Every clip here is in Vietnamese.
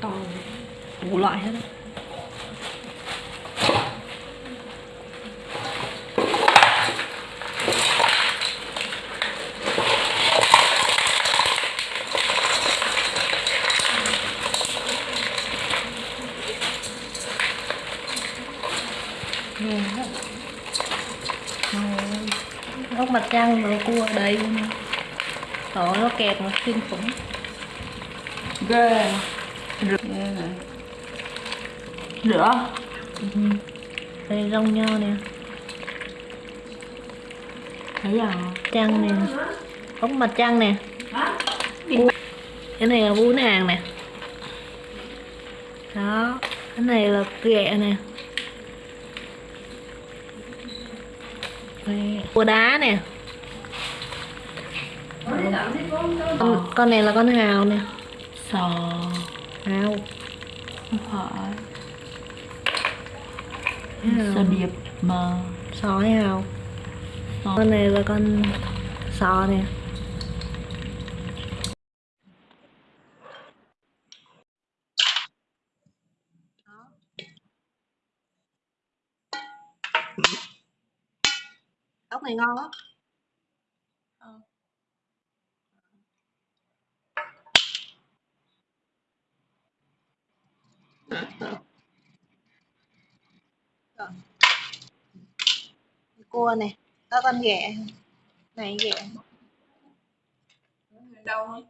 to đủ loại hết. Ngon. ốc mặt trăng và cua đây luôn. Trời nó kẹp mà kinh khủng ghê này rửa Ừ. đây rong nho nè. Thấy à? Trăng nè. Ốc mặt trăng nè. Cái này là bún hàng nè. Đó. Cái này là ghẹ nè. Cua đá nè. Con, con này là con hào nè. Sò hào không phải. Sò điệp mà sò hay hào sò. Con này là con sò nè. Ốc này ngon lắm Rồi. cua này. Có con ghẹ này ghẹ đâu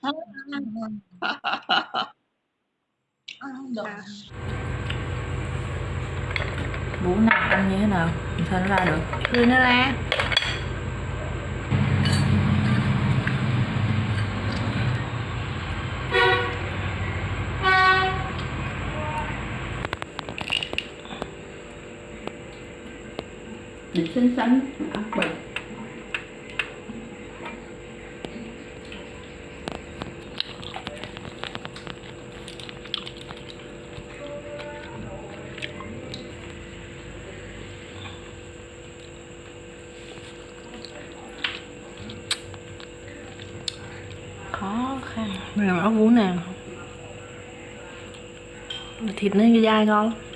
À, bố nào ăn như thế nào? Làm sao nó ra được. Rồi để xinh xắn. Dạ, Ăn bậy khó khăn. Này ốc vú nào? Thịt nó dai ngon lắm.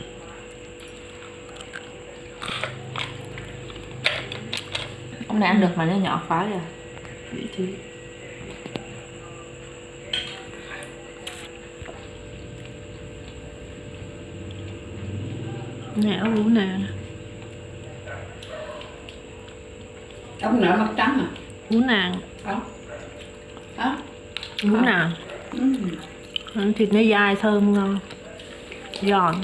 Ông này ăn được mà nó nhỏ quá rồi vị trí này ốc vú nàng Ông nở mặt trắng à? vú nàng. Không. Hả? vú nàng. Ừ. thịt nó dai thơm ngon. Giòn